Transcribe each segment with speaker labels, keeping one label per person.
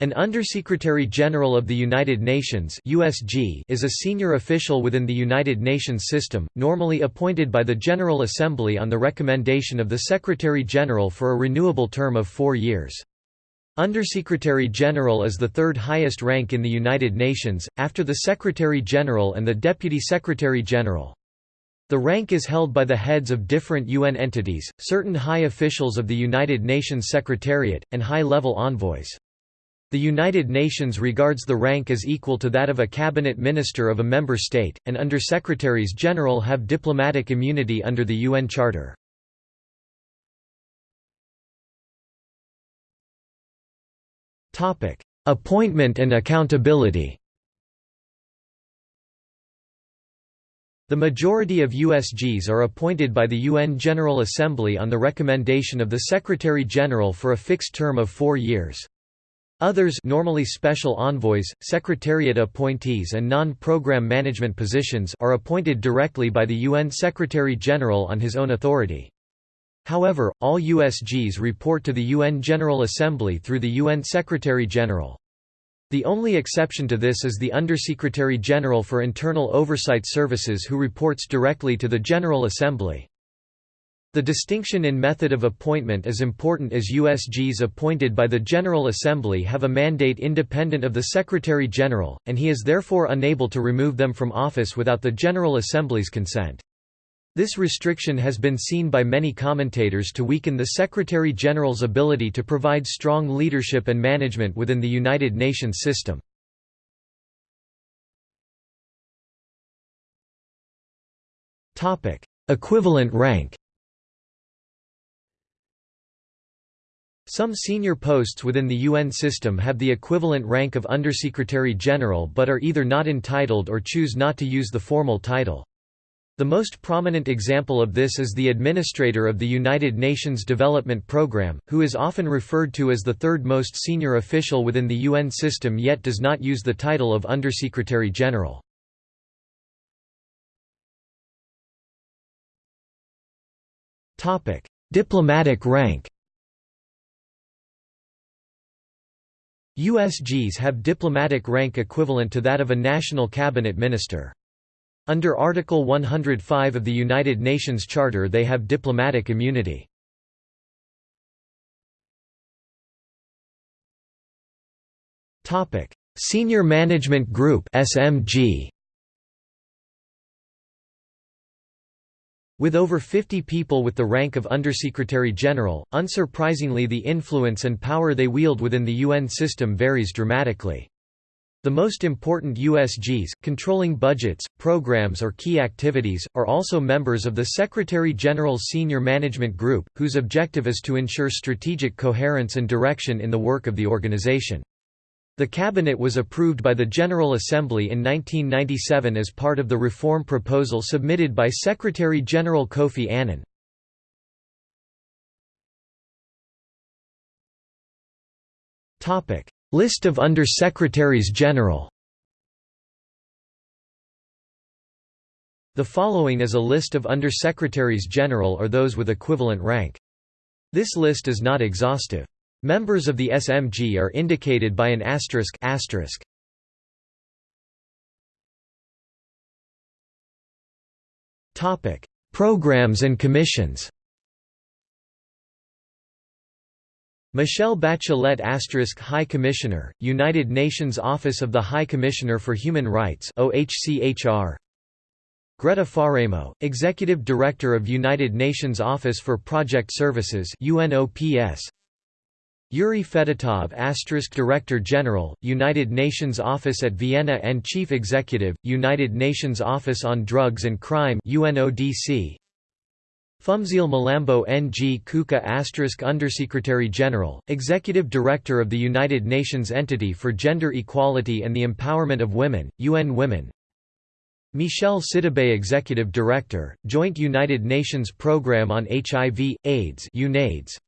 Speaker 1: An Undersecretary General of the United Nations (USG) is a senior official within the United Nations system, normally appointed by the General Assembly on the recommendation of the Secretary General for a renewable term of 4 years. Undersecretary General is the third highest rank in the United Nations, after the Secretary General and the Deputy Secretary General. The rank is held by the heads of different UN entities, certain high officials of the United Nations Secretariat, and high-level envoys. The United Nations regards the rank as equal to that of a cabinet minister of a member state, and undersecretaries general have diplomatic immunity under the UN Charter. Appointment and accountability The majority of USGs are appointed by the UN General Assembly on the recommendation of the Secretary-General for a fixed term of four years. Others normally special envoys, secretariat appointees and non-program management positions are appointed directly by the UN Secretary-General on his own authority. However, all USGs report to the UN General Assembly through the UN Secretary-General. The only exception to this is the Undersecretary-General for Internal Oversight Services who reports directly to the General Assembly. The distinction in method of appointment is important as USGs appointed by the General Assembly have a mandate independent of the Secretary-General, and he is therefore unable to remove them from office without the General Assembly's consent. This restriction has been seen by many commentators to weaken the Secretary-General's ability to provide strong leadership and management within the United Nations system. Equivalent rank Some senior posts within the UN system have the equivalent rank of Undersecretary General but are either not entitled or choose not to use the formal title. The most prominent example of this is the Administrator of the United Nations Development Programme, who is often referred to as the third most senior official within the UN system yet does not use the title of Undersecretary General. Diplomatic rank USGs have diplomatic rank equivalent to that of a national cabinet minister. Under Article 105 of the United Nations Charter they have diplomatic immunity. Senior Management Group SMG With over 50 people with the rank of Undersecretary General, unsurprisingly the influence and power they wield within the UN system varies dramatically. The most important USGs, controlling budgets, programs or key activities, are also members of the Secretary-General's Senior Management Group, whose objective is to ensure strategic coherence and direction in the work of the organization. The cabinet was approved by the General Assembly in 1997 as part of the reform proposal submitted by Secretary-General Kofi Annan. List of Under-Secretaries-General The following is a list of Under-Secretaries-General or those with equivalent rank. This list is not exhaustive. Members of the SMG are indicated by an asterisk, asterisk. Topic: Programs and commissions. Michelle Bachelet asterisk High Commissioner, United Nations Office of the High Commissioner for Human Rights OHCHR. Greta Faremo, Executive Director of United Nations Office for Project Services UNOPS. Yuri Fedotov Director General, United Nations Office at Vienna and Chief Executive, United Nations Office on Drugs and Crime UNODC. Phumzile Mlambo-Ngcuka Undersecretary General, Executive Director of the United Nations Entity for Gender Equality and the Empowerment of Women, UN Women Michel Sidibé Executive Director, Joint United Nations Programme on HIV, AIDS UNAIDS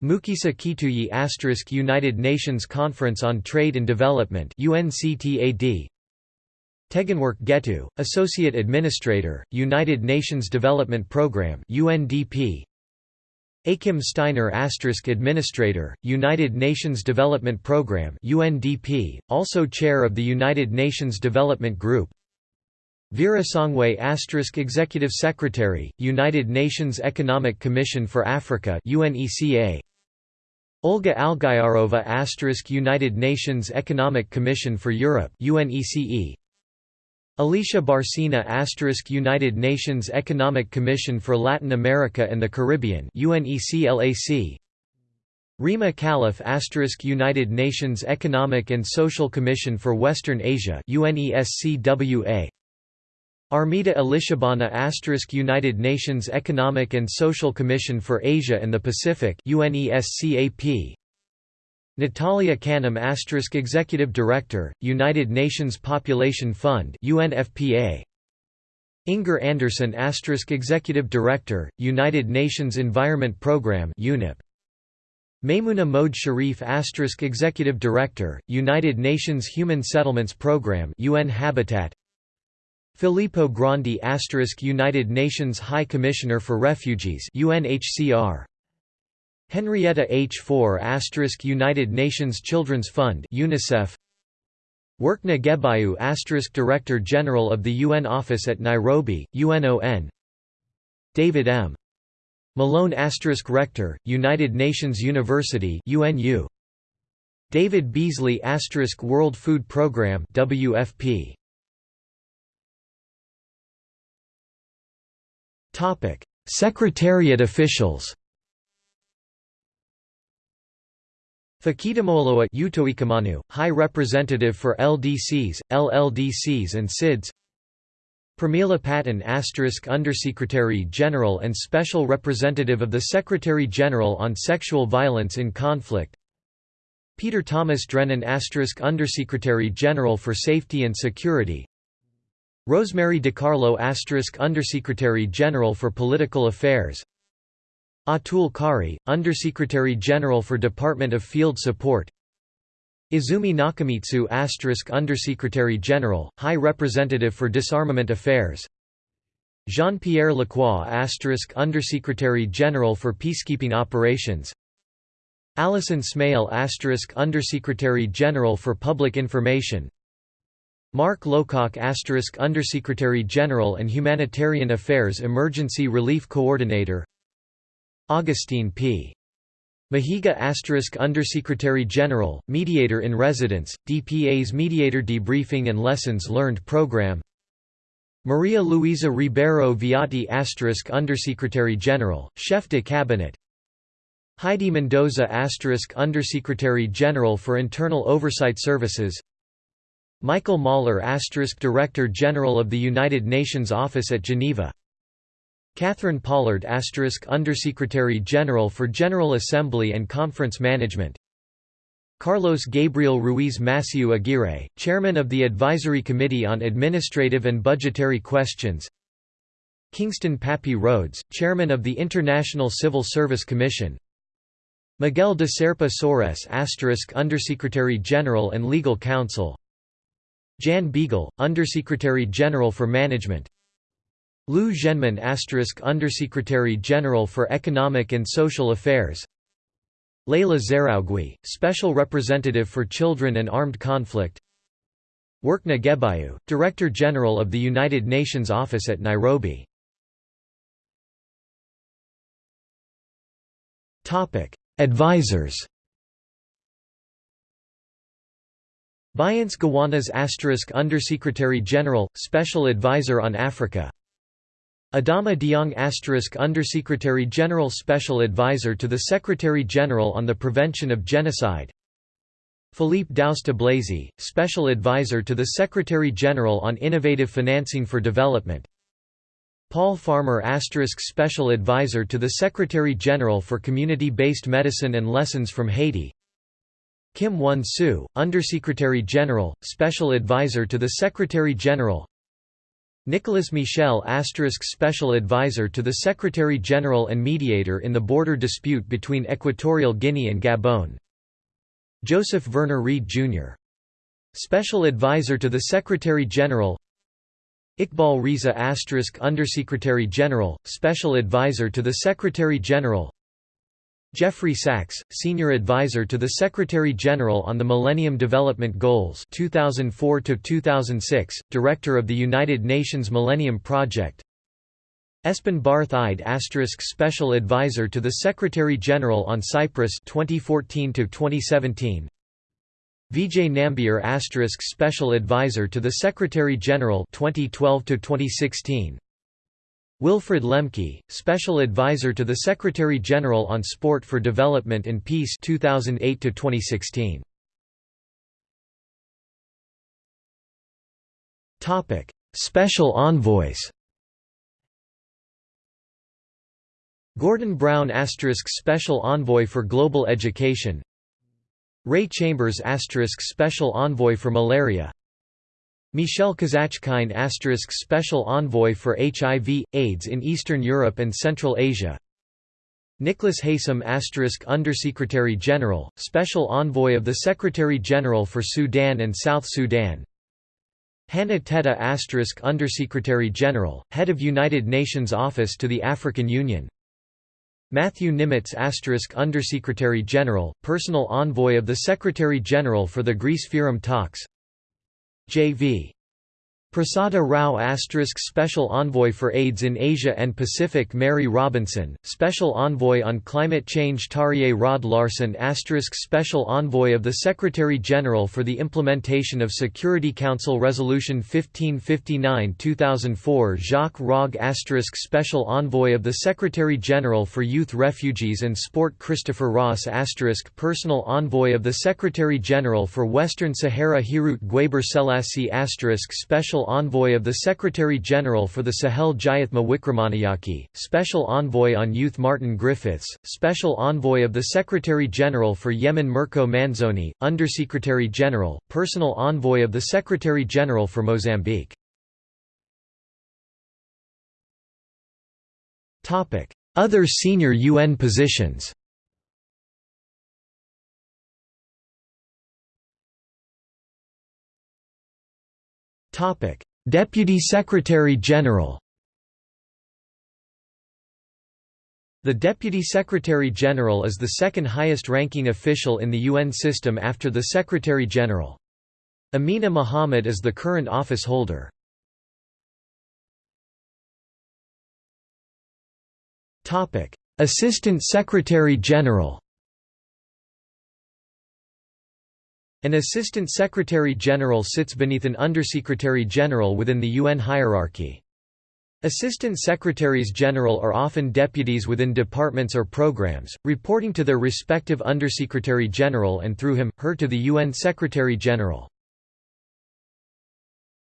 Speaker 1: Mukhisa Kituyi United Nations Conference on Trade and Development UNCTAD Tegegnework Gettu, Associate Administrator, United Nations Development Programme UNDP Achim Steiner asterisk Administrator, United Nations Development Programme UNDP, also Chair of the United Nations Development Group. Vera Songwe Executive Secretary, United Nations Economic Commission for Africa UNECA Olga Algayerova United Nations Economic Commission for Europe UNECE. Alicia Bárcena United Nations Economic Commission for Latin America and the Caribbean UNECLAC Rima Khalaf United Nations Economic and Social Commission for Western Asia UNESCWA Armida Alisjahbana United Nations Economic and Social Commission for Asia and the Pacific UNESCAP Natalia Kanem Executive Director, United Nations Population Fund UNFPA. Inger Andersen Executive Director, United Nations Environment Programme UNEP. Maimunah Mohd Sharif Executive Director, United Nations Human Settlements Programme UN Habitat. Filippo Grandi United Nations High Commissioner for Refugees UNHCR. Henrietta H. Fore United Nations Children's Fund UNICEF Workneh Gebeyehu Director General of the UN Office at Nairobi, UNON David M. Malone Rector, United Nations University UNU David Beasley World Food Programme WFP Secretariat officials Fekitamoeloa Utoikamanu, High Representative for LDCs, LLDCs and SIDS Pramila Patten Undersecretary General and Special Representative of the Secretary General on Sexual Violence in Conflict Peter Thomas Drennan Undersecretary General for Safety and Security Rosemary DiCarlo Undersecretary General for Political Affairs. Atul Khare, Undersecretary General for Department of Field Support. Izumi Nakamitsu Undersecretary General, High Representative for Disarmament Affairs. Jean-Pierre Lacroix Undersecretary General for Peacekeeping Operations. Alison Smale Undersecretary General for Public Information Mark Lowcock Undersecretary General and Humanitarian Affairs Emergency Relief Coordinator. Augustine P. Mahiga asterisk Undersecretary General, Mediator in Residence, DPA's Mediator Debriefing and Lessons Learned Program. Maria Luisa Ribeiro Viotti Undersecretary General, Chef de Cabinet. Heidi Mendoza asterisk Undersecretary General for Internal Oversight Services Michael Møller Director General of the United Nations Office at Geneva. Catherine Pollard Undersecretary General for General Assembly and Conference Management. Carlos Gabriel Ruiz Massieu Aguirre, Chairman of the Advisory Committee on Administrative and Budgetary Questions. Kingston Papie Rhodes, Chairman of the International Civil Service Commission. Miguel de Serpa Soares Undersecretary General and Legal Counsel Jan Beagle, Undersecretary General for Management. Liu Zhenmin Undersecretary General for Economic and Social Affairs. Leila Zerrougui, Special Representative for Children and Armed Conflict. Workneh Gebeyehu, Director General of the United Nations Office at Nairobi. Advisors Bience Gawanas Undersecretary General, Special Advisor on Africa. Adama Dieng Undersecretary General Special Advisor to the Secretary General on the Prevention of Genocide. Philippe Douste Blazy, Special Advisor to the Secretary General on Innovative Financing for Development. Paul Farmer asterisk Special Advisor to the Secretary General for Community-Based Medicine and Lessons from Haiti Kim Won-soo, Undersecretary General, Special Advisor to the Secretary General. Nicolas Michel asterisk Special Advisor to the Secretary-General and mediator in the border dispute between Equatorial Guinea and Gabon. Joseph Verner Reed, Jr. Special Advisor to the Secretary-General Iqbal Riza asterisk Undersecretary General, Special Advisor to the Secretary-General Jeffrey Sachs, Senior Advisor to the Secretary-General on the Millennium Development Goals 2004-2006 Director of the United Nations Millennium Project. Espen Barth Eide Special Advisor to the Secretary-General on Cyprus 2014 2017 Vijay Nambiar Special Advisor to the Secretary-General 2012 2016 Wilfried Lemke, Special Advisor to the Secretary-General on Sport for Development and Peace 2008 2016. Topic: Special Envoys. Gordon Brown Special Envoy for Global Education Ray Chambers Special Envoy for Malaria Michel Kazachkine asterisk Special Envoy for HIV, AIDS in Eastern Europe and Central Asia. Nicholas Haysom Undersecretary General, Special Envoy of the Secretary-General for Sudan and South Sudan. Hanna Tetteh Undersecretary General, Head of United Nations Office to the African Union. Matthew Nimetz asterisk Undersecretary General, Personal Envoy of the Secretary-General for the Greece FYROM talks J.V. Prasada Rao Special Envoy for AIDS in Asia and Pacific Mary Robinson, Special Envoy on Climate Change Terje Rød-Larsen Special Envoy of the Secretary-General for the Implementation of Security Council Resolution 1559-2004 Jacques Rogge Special Envoy of the Secretary-General for Youth Refugees and Sport Christopher Ross Personal Envoy of the Secretary-General for Western Sahara Hiroute Guebre Sellassie Special Envoy of the Secretary-General for the Sahel Jayathma Wickramanayake, Special Envoy on Youth Martin Griffiths, Special Envoy of the Secretary-General for Yemen Mirko Manzoni, Undersecretary-General, Personal Envoy of the Secretary-General for Mozambique. Other senior UN positions Deputy Secretary-General The Deputy Secretary-General is the second highest-ranking official in the UN system after the Secretary-General. Amina Mohammed is the current office holder. Assistant Secretary-General An Assistant Secretary-General sits beneath an Undersecretary-General within the UN hierarchy. Assistant Secretaries-General are often deputies within departments or programs, reporting to their respective Undersecretary-General and through him, her to the UN Secretary-General.